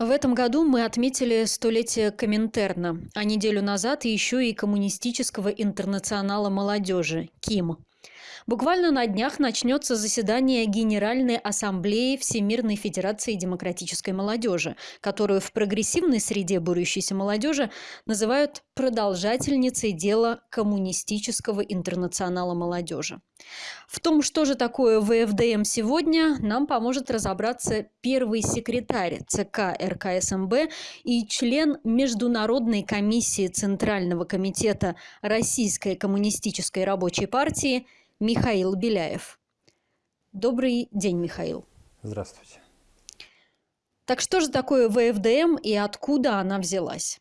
В этом году мы отметили столетие Коминтерна, а неделю назад еще и Коммунистического интернационала молодежи – КИМ. Буквально на днях начнется заседание Генеральной Ассамблеи Всемирной Федерации Демократической Молодежи, которую в прогрессивной среде борющейся молодежи называют продолжательницей дела Коммунистического интернационала молодежи. В том, что же такое ВФДМ сегодня, нам поможет разобраться первый секретарь ЦК РКСМБ и член Международной комиссии Центрального комитета Российской коммунистической рабочей партии – Михаил Беляев. Добрый день, Михаил. Здравствуйте. Так что же такое ВФДМ и откуда она взялась?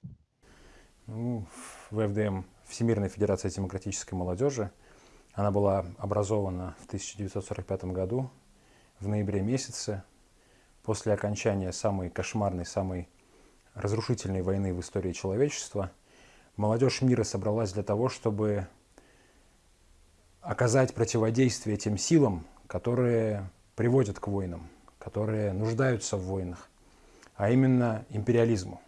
Ну, ВФДМ – Всемирная Федерация Демократической Молодежи. Она была образована в 1945 году, в ноябре месяце, после окончания самой кошмарной, самой разрушительной войны в истории человечества. Молодежь мира собралась для того, чтобы оказать противодействие тем силам, которые приводят к войнам, которые нуждаются в войнах, а именно империализму.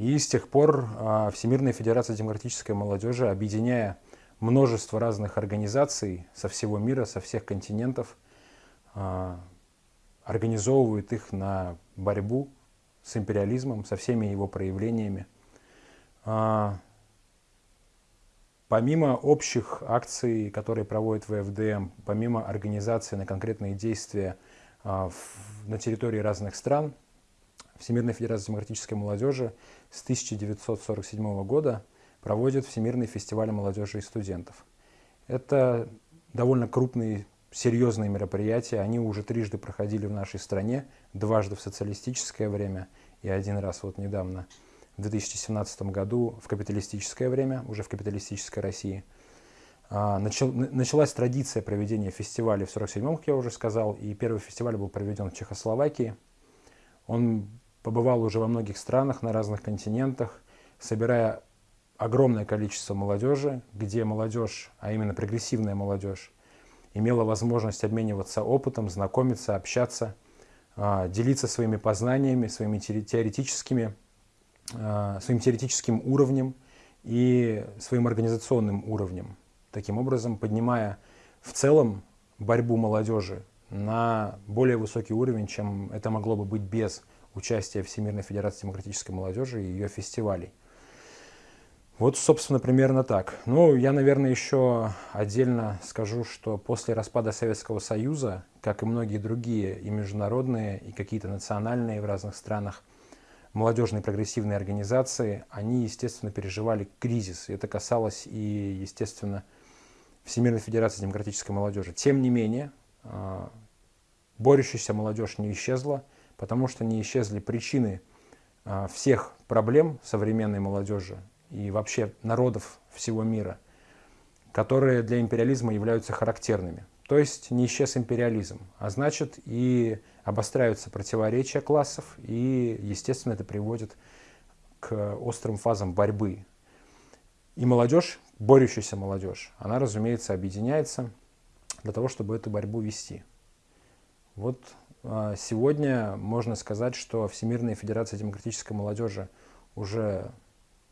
И с тех пор а, Всемирная Федерация Демократической Молодежи, объединяя множество разных организаций со всего мира, со всех континентов, а, организовывает их на борьбу с империализмом, со всеми его проявлениями. А, Помимо общих акций, которые проводит ВФДМ, помимо организации на конкретные действия на территории разных стран, Всемирная Федерация Демократической Молодежи с 1947 года проводит Всемирный фестиваль молодежи и студентов. Это довольно крупные, серьезные мероприятия. Они уже трижды проходили в нашей стране, дважды в социалистическое время и один раз вот недавно – в 2017 году в капиталистическое время, уже в капиталистической России. А, начал, началась традиция проведения фестиваля в 1947 как я уже сказал, и первый фестиваль был проведен в Чехословакии. Он побывал уже во многих странах, на разных континентах, собирая огромное количество молодежи, где молодежь, а именно прогрессивная молодежь, имела возможность обмениваться опытом, знакомиться, общаться, а, делиться своими познаниями, своими теоретическими Э, своим теоретическим уровнем и своим организационным уровнем. Таким образом, поднимая в целом борьбу молодежи на более высокий уровень, чем это могло бы быть без участия Всемирной Федерации Демократической Молодежи и ее фестивалей. Вот, собственно, примерно так. Ну, я, наверное, еще отдельно скажу, что после распада Советского Союза, как и многие другие и международные, и какие-то национальные в разных странах молодежные прогрессивные организации, они, естественно, переживали кризис. И это касалось и, естественно, Всемирной Федерации Демократической Молодежи. Тем не менее, а, борющаяся молодежь не исчезла, потому что не исчезли причины а, всех проблем современной молодежи и вообще народов всего мира, которые для империализма являются характерными. То есть не исчез империализм, а значит и обостряются противоречия классов, и, естественно, это приводит к острым фазам борьбы. И молодежь, борющаяся молодежь, она, разумеется, объединяется для того, чтобы эту борьбу вести. Вот сегодня можно сказать, что Всемирная Федерация Демократической Молодежи уже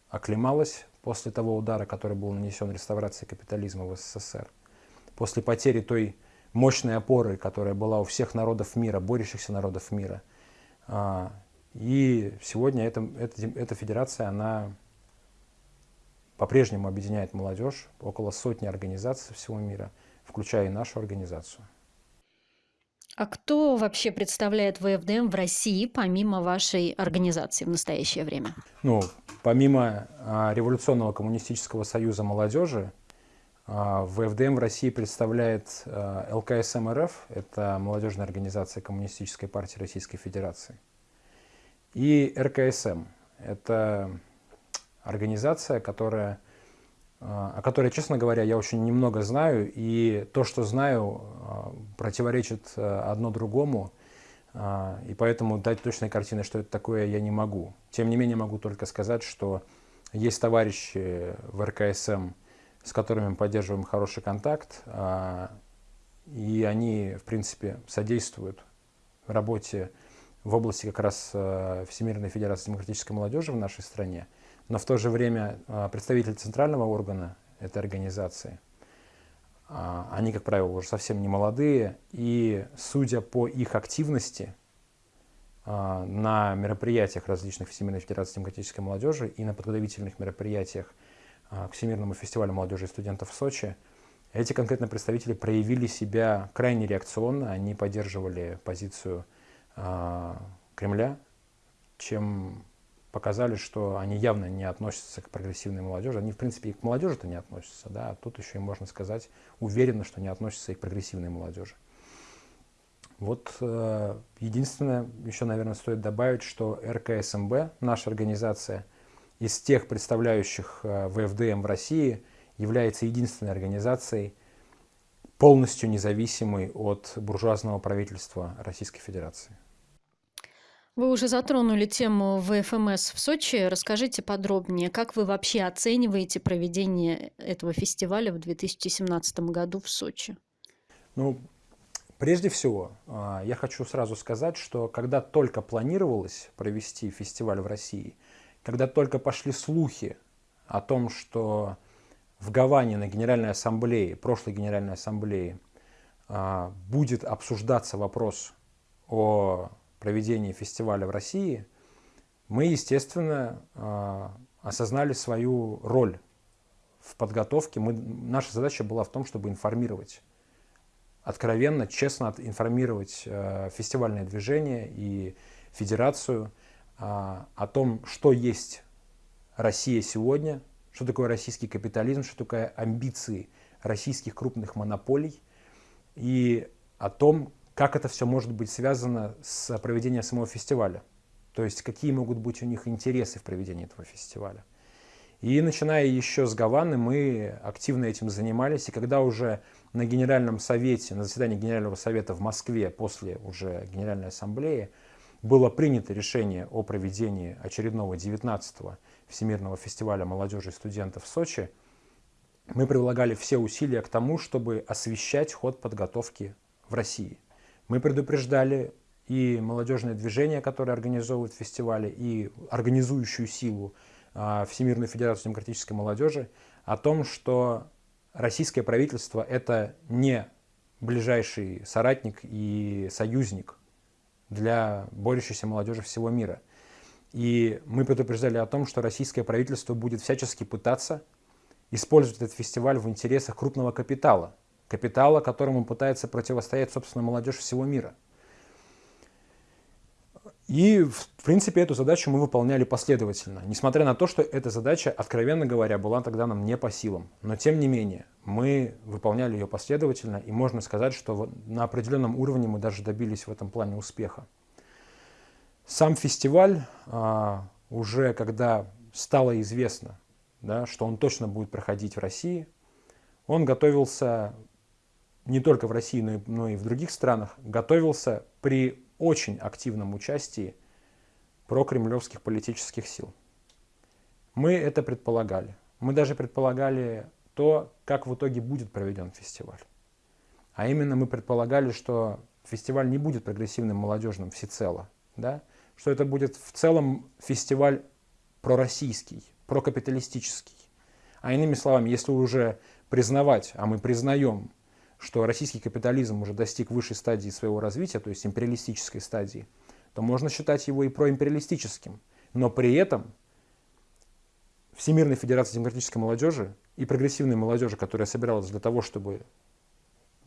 оклемалась после того удара, который был нанесен реставрацией капитализма в СССР после потери той мощной опоры, которая была у всех народов мира, борющихся народов мира. А, и сегодня эта, эта, эта федерация, она по-прежнему объединяет молодежь, около сотни организаций всего мира, включая и нашу организацию. А кто вообще представляет ВФДМ в России, помимо вашей организации в настоящее время? Ну, помимо а, Революционного коммунистического союза молодежи, а, ВФДМ в России представляет а, ЛКСМ РФ, это молодежная организация Коммунистической партии Российской Федерации, и РКСМ, это организация, которая, о которой, честно говоря, я очень немного знаю, и то, что знаю, противоречит одно другому, и поэтому дать точной картины, что это такое, я не могу. Тем не менее, могу только сказать, что есть товарищи в РКСМ, с которыми мы поддерживаем хороший контакт, а, и они, в принципе, содействуют работе в области как раз э, Всемирной Федерации Демократической Молодежи в нашей стране, но в то же время э, представители центрального органа этой организации, э, они, как правило, уже совсем не молодые, и судя по их активности на мероприятиях различных Всемирной Федерации Демократической Молодежи и на подготовительных мероприятиях к Всемирному фестивалю молодежи и студентов в Сочи, эти конкретно представители проявили себя крайне реакционно, они поддерживали позицию Кремля, чем показали, что они явно не относятся к прогрессивной молодежи. Они, в принципе, и к молодежи-то не относятся, да, а тут еще и можно сказать уверенно, что не относятся и к прогрессивной молодежи. Вот э, единственное, еще, наверное, стоит добавить, что РКСМБ, наша организация, из тех представляющих э, ВФДМ в России – является единственной организацией, полностью независимой от буржуазного правительства Российской Федерации. Вы уже затронули тему ВФМС в Сочи. Расскажите подробнее, как вы вообще оцениваете проведение этого фестиваля в 2017 году в Сочи? Ну, прежде всего, а, я хочу сразу сказать, что когда только планировалось провести фестиваль в России, когда только пошли слухи о том, что в Гаване на Генеральной Ассамблее, прошлой Генеральной Ассамблее, а, будет обсуждаться вопрос о проведении фестиваля в России, мы, естественно, а, осознали свою роль в подготовке. Мы, наша задача была в том, чтобы информировать, откровенно, честно информировать а, фестивальное движение и федерацию о том, что есть Россия сегодня, что такое российский капитализм, что такое амбиции российских крупных монополий и о том, как это все может быть связано с проведением самого фестиваля. То есть какие могут быть у них интересы в проведении этого фестиваля. И начиная еще с Гаваны, мы активно этим занимались. И когда уже на Генеральном совете, на заседании Генерального совета в Москве после уже Генеральной ассамблеи было принято решение о проведении очередного 19-го Всемирного фестиваля молодежи и студентов в Сочи, мы прилагали все усилия к тому, чтобы освещать ход подготовки в России. Мы предупреждали и молодежное движение, которое организовывает фестивали, и организующую силу а, Всемирную Федерацию Демократической Молодежи о том, что российское правительство – это не ближайший соратник и союзник для борющейся молодежи всего мира – и мы предупреждали о том, что российское правительство будет всячески пытаться использовать этот фестиваль в интересах крупного капитала. Капитала, которому пытается противостоять, собственно, молодежь всего мира. И, в принципе, эту задачу мы выполняли последовательно. Несмотря на то, что эта задача, откровенно говоря, была тогда нам не по силам. Но, тем не менее, мы выполняли ее последовательно, и можно сказать, что на определенном уровне мы даже добились в этом плане успеха. Сам фестиваль а, уже когда стало известно, да, что он точно будет проходить в России, он готовился не только в России, но и, но и в других странах, готовился при очень активном участии прокремлевских политических сил. Мы это предполагали. Мы даже предполагали то, как в итоге будет проведен фестиваль. А именно мы предполагали, что фестиваль не будет прогрессивным молодежным всецело, да, что это будет в целом фестиваль пророссийский, прокапиталистический. А иными словами, если уже признавать, а мы признаем, что российский капитализм уже достиг высшей стадии своего развития, то есть империалистической стадии, то можно считать его и проимпериалистическим. Но при этом Всемирной Федерации Демократической Молодежи и прогрессивной молодежи, которая собиралась для того, чтобы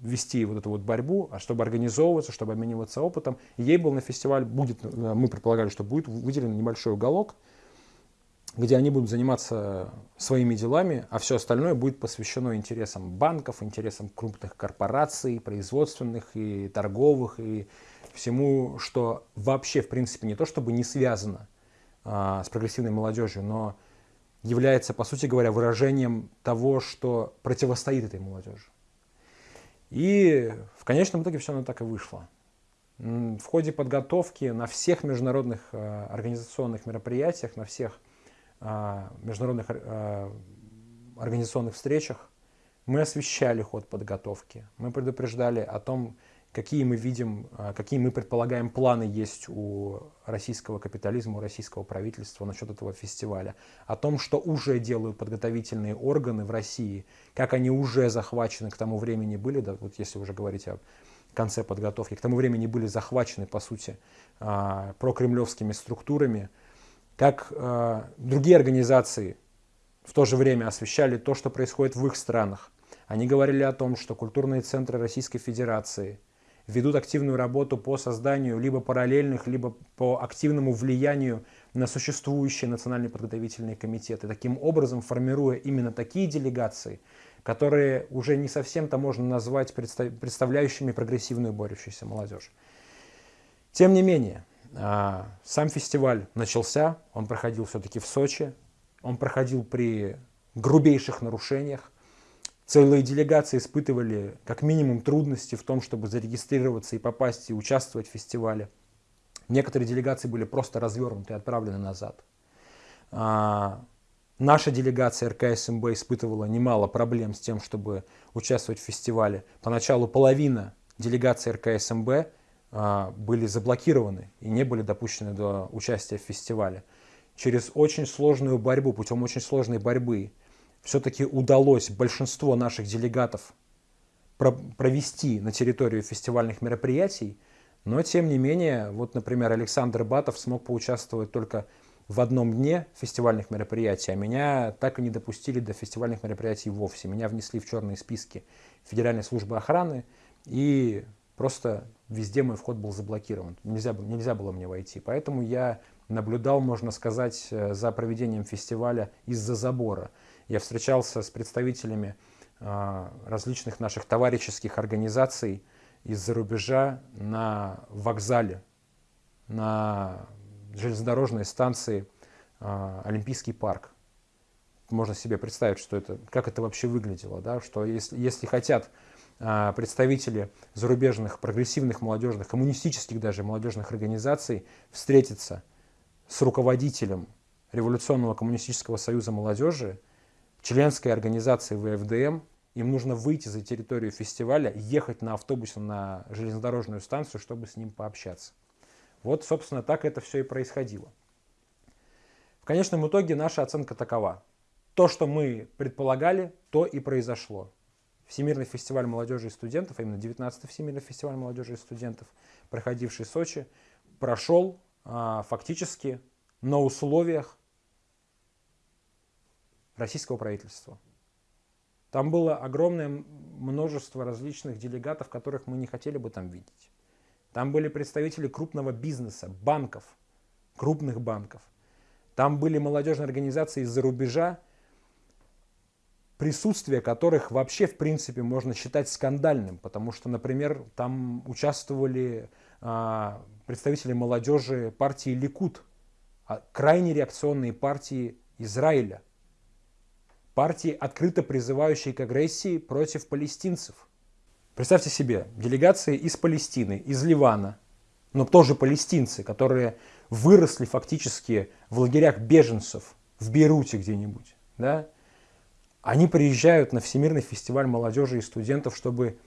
вести вот эту вот борьбу, а чтобы организовываться, чтобы обмениваться опытом. ей был на фестиваль, будет, э, мы предполагали, что будет выделен небольшой уголок, где они будут заниматься своими делами, а все остальное будет посвящено интересам банков, интересам крупных корпораций, производственных и торговых, и всему, что вообще, в принципе, не то чтобы не связано а, с прогрессивной молодежью, но является, по сути говоря, выражением того, что противостоит этой молодежи. И в конечном итоге все оно так и вышло. В ходе подготовки на всех международных э, организационных мероприятиях, на всех международных э, организационных встречах. Мы освещали ход подготовки. Мы предупреждали о том, какие мы видим, а, какие мы предполагаем планы есть у российского капитализма, у российского правительства насчет этого фестиваля, о том, что уже делают подготовительные органы в России, как они уже захвачены к тому времени были, да, вот если уже говорить о конце подготовки, к тому времени были захвачены, по сути, прокремлевскими структурами, как а, другие организации в то же время освещали то, что происходит в их странах. Они говорили о том, что культурные центры Российской Федерации ведут активную работу по созданию либо параллельных, либо по активному влиянию на существующие национальные подготовительные комитеты, таким образом формируя именно такие делегации, которые уже не совсем-то можно назвать представляющими прогрессивную борющуюся молодежь. Тем не менее, сам фестиваль начался, он проходил все-таки в Сочи, он проходил при грубейших нарушениях. Целые делегации испытывали как минимум трудности в том, чтобы зарегистрироваться и попасть и участвовать в фестивале. Некоторые делегации были просто развернуты и отправлены назад. А, наша делегация РКСМБ испытывала немало проблем с тем, чтобы участвовать в фестивале. Поначалу половина делегации РКСМБ а, были заблокированы и не были допущены до участия в фестивале через очень сложную борьбу, путем очень сложной борьбы, все-таки удалось большинство наших делегатов провести на территорию фестивальных мероприятий, но тем не менее, вот, например, Александр Батов смог поучаствовать только в одном дне фестивальных мероприятий, а меня так и не допустили до фестивальных мероприятий вовсе. Меня внесли в черные списки Федеральной службы охраны, и просто везде мой вход был заблокирован. Нельзя, нельзя было мне войти. Поэтому я наблюдал, можно сказать, э, за проведением фестиваля из-за забора. Я встречался с представителями э, различных наших товарищеских организаций из-за рубежа на вокзале, на железнодорожной станции э, Олимпийский парк. Можно себе представить, что это, как это вообще выглядело, да? что если, если хотят представители зарубежных прогрессивных молодежных, коммунистических даже молодежных организаций встретиться с руководителем Революционного коммунистического союза молодежи, членской организации ВФДМ, им нужно выйти за территорию фестиваля, ехать на автобусе на железнодорожную станцию, чтобы с ним пообщаться. Вот, собственно, так это все и происходило. В конечном итоге наша оценка такова. То, что мы предполагали, то и произошло. Всемирный фестиваль молодежи и студентов, а именно 19-й Всемирный фестиваль молодежи и студентов, проходивший в Сочи, прошел а, фактически на условиях российского правительства. Там было огромное множество различных делегатов, которых мы не хотели бы там видеть. Там были представители крупного бизнеса, банков, крупных банков. Там были молодежные организации из-за рубежа, присутствие которых вообще, в принципе, можно считать скандальным, потому что, например, там участвовали а, представители молодежи партии Ликут, а крайне реакционные партии Израиля, партии, открыто призывающие к агрессии против палестинцев. Представьте себе, делегации из Палестины, из Ливана, но тоже палестинцы, которые выросли фактически в лагерях беженцев в Бейруте где-нибудь, да, они приезжают на Всемирный фестиваль молодежи и студентов, чтобы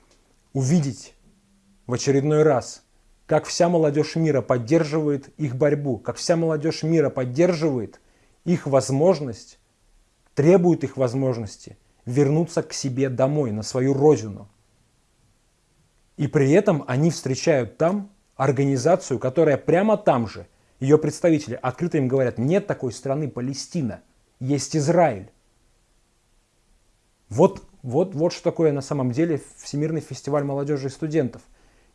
увидеть в очередной раз как вся молодежь мира поддерживает их борьбу, как вся молодежь мира поддерживает их возможность, требует их возможности вернуться к себе домой, на свою родину. И при этом они встречают там организацию, которая прямо там же, ее представители открыто им говорят, нет такой страны Палестина, есть Израиль. Вот, вот, вот что такое на самом деле Всемирный фестиваль молодежи и студентов.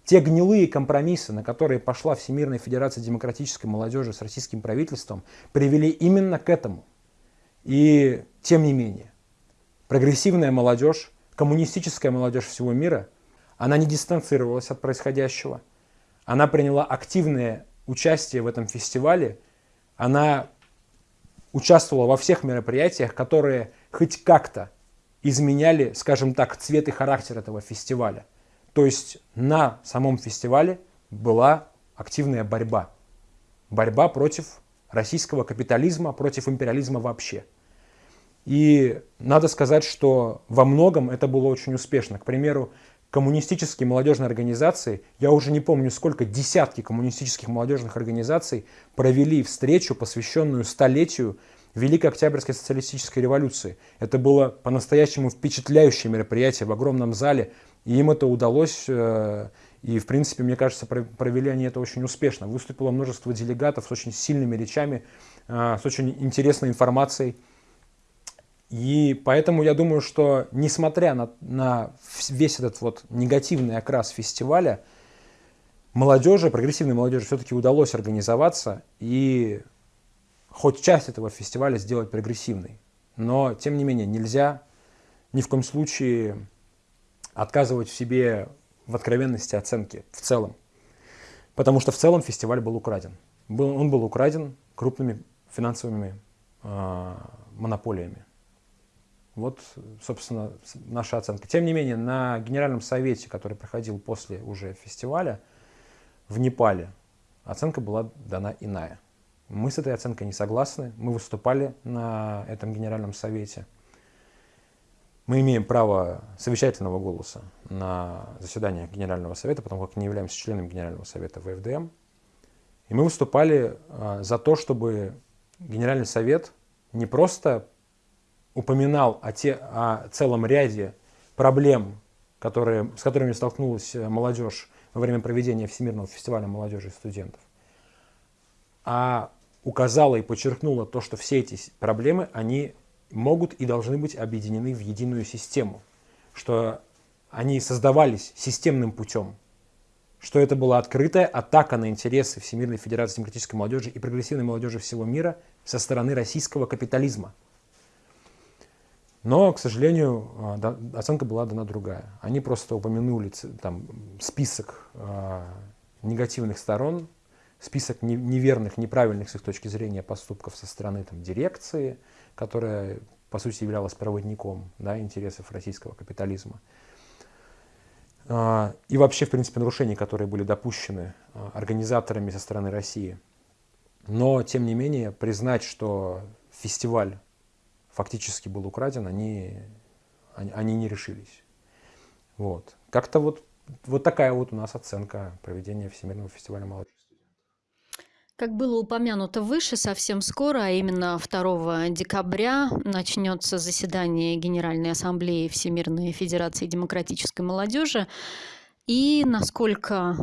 Те гнилые компромиссы, на которые пошла Всемирная Федерация Демократической Молодежи с российским правительством, привели именно к этому. И тем не менее, прогрессивная молодежь, коммунистическая молодежь всего мира, она не дистанцировалась от происходящего. Она приняла активное участие в этом фестивале. Она участвовала во всех мероприятиях, которые хоть как-то изменяли, скажем так, цвет и характер этого фестиваля. То есть на самом фестивале была активная борьба. Борьба против российского капитализма, против империализма вообще. И надо сказать, что во многом это было очень успешно. К примеру, коммунистические молодежные организации, я уже не помню сколько, десятки коммунистических молодежных организаций провели встречу, посвященную столетию Великой Октябрьской социалистической революции. Это было по-настоящему впечатляющее мероприятие в огромном зале, и им это удалось, э, и в принципе, мне кажется, провели они это очень успешно. Выступило множество делегатов с очень сильными речами, э, с очень интересной информацией. И поэтому я думаю, что несмотря на, на весь этот вот негативный окрас фестиваля, молодежи, прогрессивной молодежи все-таки удалось организоваться и хоть часть этого фестиваля сделать прогрессивной. Но, тем не менее, нельзя ни в коем случае отказывать в себе в откровенности оценки в целом. Потому что в целом фестиваль был украден. Был, он был украден крупными финансовыми э, монополиями. Вот, собственно, наша оценка. Тем не менее, на Генеральном совете, который проходил после уже фестиваля в Непале, оценка была дана иная. Мы с этой оценкой не согласны. Мы выступали на этом Генеральном совете. Мы имеем право совещательного голоса на заседаниях Генерального совета, потому как не являемся членом Генерального совета ВФДМ. И мы выступали а, за то, чтобы Генеральный совет не просто упоминал о, те, о целом ряде проблем, которые, с которыми столкнулась э, молодежь во время проведения Всемирного фестиваля молодежи и студентов, а указала и подчеркнула то, что все эти проблемы, они могут и должны быть объединены в единую систему, что они создавались системным путем, что это была открытая атака на интересы Всемирной Федерации Демократической Молодежи и прогрессивной молодежи всего мира со стороны российского капитализма. Но, к сожалению, а, оценка была дана другая. Они просто упомянули там, список э, негативных сторон, список не, неверных, неправильных с их точки зрения поступков со стороны там, дирекции, которая, по сути, являлась проводником да, интересов российского капитализма. Э, и вообще, в принципе, нарушений, которые были допущены э, организаторами со стороны России. Но, тем не менее, признать, что фестиваль фактически был украден, они, они не решились. Вот. Как-то вот, вот такая вот у нас оценка проведения Всемирного фестиваля молодежи. Как было упомянуто выше, совсем скоро, а именно 2 декабря, начнется заседание Генеральной Ассамблеи Всемирной Федерации Демократической Молодежи. И насколько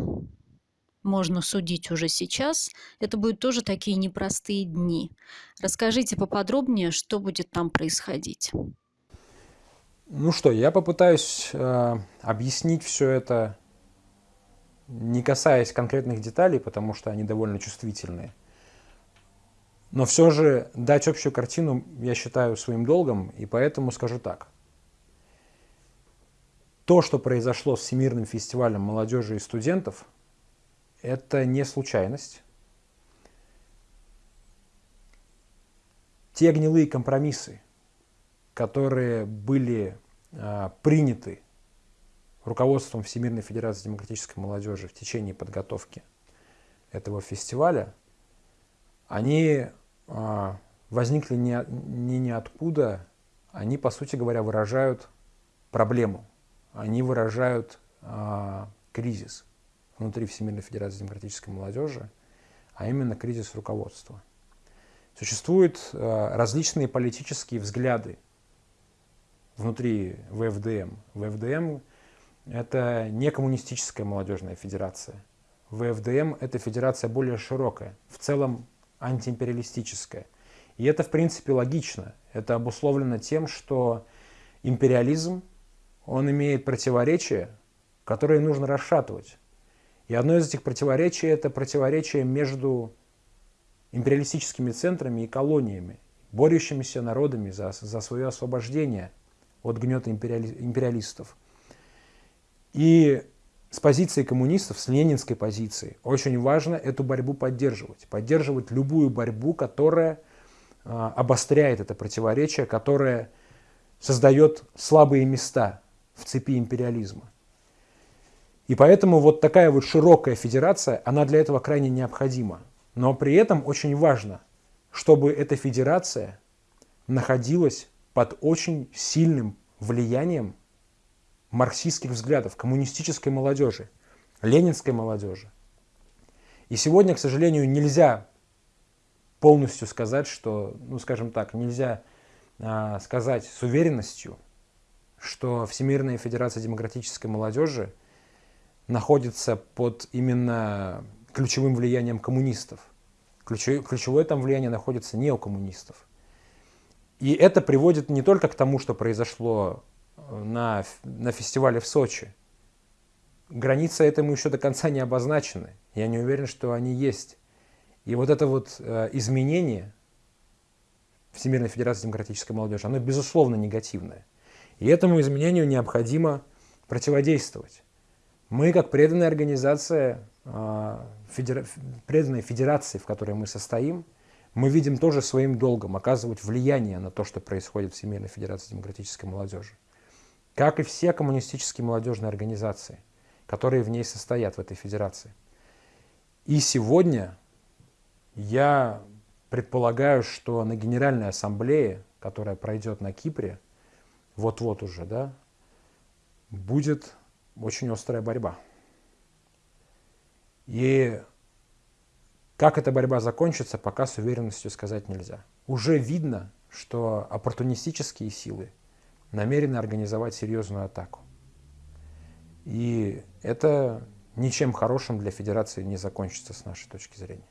можно судить уже сейчас, это будут тоже такие непростые дни. Расскажите поподробнее, что будет там происходить. Ну что, я попытаюсь э, объяснить все это, не касаясь конкретных деталей, потому что они довольно чувствительные. Но все же дать общую картину я считаю своим долгом, и поэтому скажу так. То, что произошло с Всемирным фестивалем молодежи и студентов – это не случайность. Те гнилые компромиссы, которые были а, приняты руководством Всемирной Федерации Демократической Молодежи в течение подготовки этого фестиваля, они а, возникли не, не ниоткуда, они, по сути говоря, выражают проблему, они выражают а, кризис внутри Всемирной Федерации Демократической Молодежи, а именно кризис руководства. Существуют э, различные политические взгляды внутри ВФДМ. ВФДМ – это не коммунистическая молодежная федерация. ВФДМ – это федерация более широкая, в целом антиимпериалистическая. И это, в принципе, логично. Это обусловлено тем, что империализм, он имеет противоречия, которые нужно расшатывать. И одно из этих противоречий – это противоречие между империалистическими центрами и колониями, борющимися народами за, за свое освобождение от гнета империали, империалистов. И с позиции коммунистов, с ленинской позиции, очень важно эту борьбу поддерживать. Поддерживать любую борьбу, которая э, обостряет это противоречие, которая создает слабые места в цепи империализма. И поэтому вот такая вот широкая федерация, она для этого крайне необходима. Но при этом очень важно, чтобы эта федерация находилась под очень сильным влиянием марксистских взглядов, коммунистической молодежи, ленинской молодежи. И сегодня, к сожалению, нельзя полностью сказать, что, ну скажем так, нельзя а, сказать с уверенностью, что Всемирная Федерация Демократической Молодежи находится под именно ключевым влиянием коммунистов. Ключевое там влияние находится не у коммунистов. И это приводит не только к тому, что произошло э, на, на фестивале в Сочи. Границы этому еще до конца не обозначены. Я не уверен, что они есть. И вот это вот э, изменение Всемирной Федерации Демократической Молодежи, оно безусловно негативное. И этому изменению необходимо противодействовать. Мы, как преданная организация, э, федера... преданной федерации, в которой мы состоим, мы видим тоже своим долгом оказывать влияние на то, что происходит в Всемирной Федерации Демократической Молодежи. Как и все коммунистические молодежные организации, которые в ней состоят, в этой федерации. И сегодня я предполагаю, что на Генеральной Ассамблее, которая пройдет на Кипре, вот-вот уже, да, будет очень острая борьба. И как эта борьба закончится, пока с уверенностью сказать нельзя. Уже видно, что оппортунистические силы намерены организовать серьезную атаку. И это ничем хорошим для Федерации не закончится с нашей точки зрения.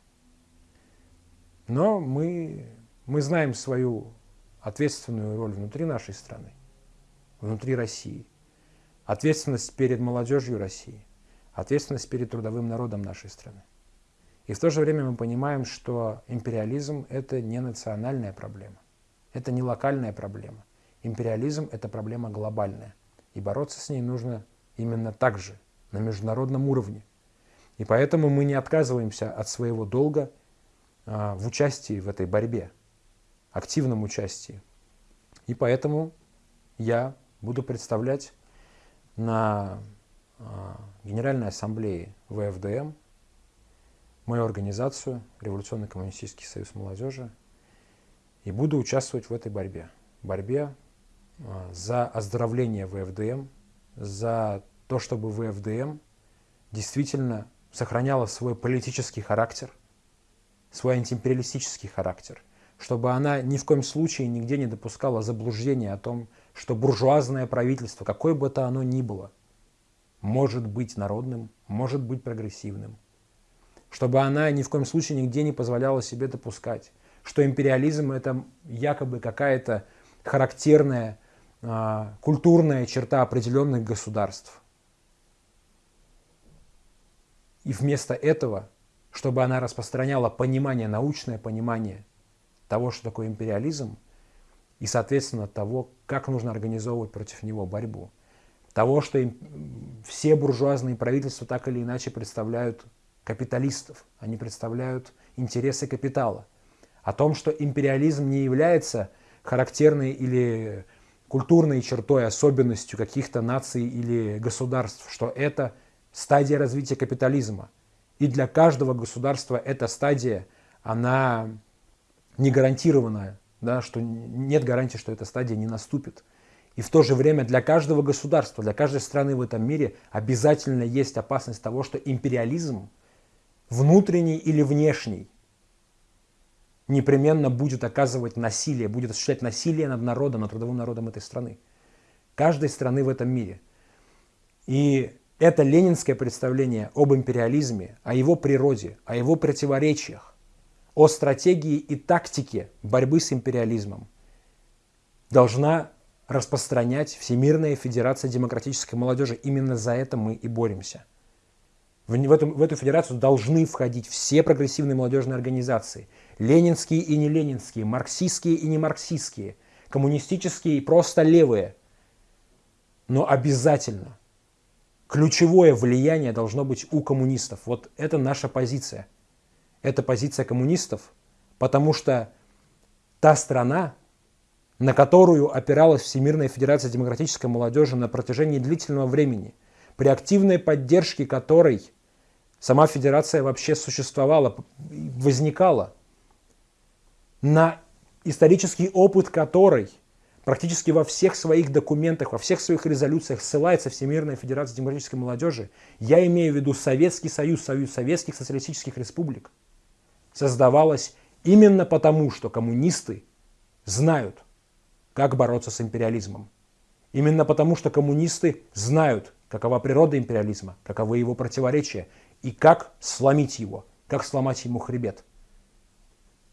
Но мы, мы знаем свою ответственную роль внутри нашей страны, внутри России. Ответственность перед молодежью России, ответственность перед трудовым народом нашей страны. И в то же время мы понимаем, что империализм – это не национальная проблема, это не локальная проблема. Империализм – это проблема глобальная. И бороться с ней нужно именно так же, на международном уровне. И поэтому мы не отказываемся от своего долга а, в участии в этой борьбе, активном участии. И поэтому я буду представлять на а, Генеральной Ассамблее ВФДМ мою организацию, Революционный коммунистический союз молодежи, и буду участвовать в этой борьбе. Борьбе за оздоровление ВФДМ, за то, чтобы ВФДМ действительно сохраняла свой политический характер, свой антиимпериалистический характер, чтобы она ни в коем случае нигде не допускала заблуждения о том, что буржуазное правительство, какое бы то оно ни было, может быть народным, может быть прогрессивным, чтобы она ни в коем случае нигде не позволяла себе допускать, что империализм это якобы какая-то характерная культурная черта определенных государств. И вместо этого, чтобы она распространяла понимание, научное понимание того, что такое империализм, и, соответственно, того, как нужно организовывать против него борьбу. Того, что им, все буржуазные правительства так или иначе представляют капиталистов, они представляют интересы капитала. О том, что империализм не является характерной или культурной чертой, особенностью каких-то наций или государств, что это стадия развития капитализма. И для каждого государства эта стадия, она не гарантированная, да, что нет гарантии, что эта стадия не наступит. И в то же время для каждого государства, для каждой страны в этом мире обязательно есть опасность того, что империализм – внутренний или внешний, непременно будет оказывать насилие, будет осуществлять насилие над народом, над трудовым народом этой страны. Каждой страны в этом мире. И это ленинское представление об империализме, о его природе, о его противоречиях, о стратегии и тактике борьбы с империализмом должна распространять Всемирная Федерация Демократической Молодежи. Именно за это мы и боремся. В, в, эту, в эту федерацию должны входить все прогрессивные молодежные организации. Ленинские и не ленинские, марксистские и не марксистские, коммунистические и просто левые. Но обязательно ключевое влияние должно быть у коммунистов. Вот это наша позиция. Это позиция коммунистов, потому что та страна, на которую опиралась Всемирная Федерация Демократической Молодежи на протяжении длительного времени, при активной поддержке которой Сама федерация вообще существовала, возникала, на исторический опыт которой практически во всех своих документах, во всех своих резолюциях ссылается Всемирная Федерация Демократической Молодежи. Я имею в виду Советский Союз, Союз Советских Социалистических Республик. Создавалась именно потому, что коммунисты знают, как бороться с империализмом. Именно потому, что коммунисты знают, какова природа империализма, каковы его противоречия и как сломить его, как сломать ему хребет.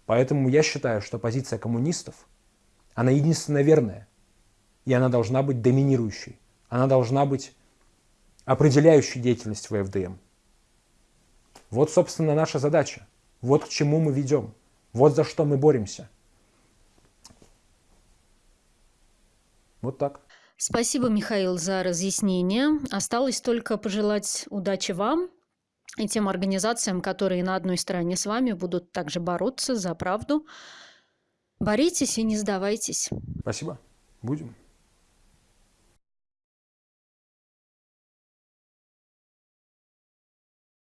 Поэтому я считаю, что позиция коммунистов, она единственно верная, и она должна быть доминирующей, она должна быть определяющей деятельность ВФДМ. Вот, собственно, наша задача. Вот к чему мы ведем. Вот за что мы боремся. Вот так. Спасибо, Михаил, за разъяснение. Осталось только пожелать удачи вам и тем организациям, которые на одной стороне с вами будут также бороться за правду. Боритесь и не сдавайтесь. Спасибо. Будем.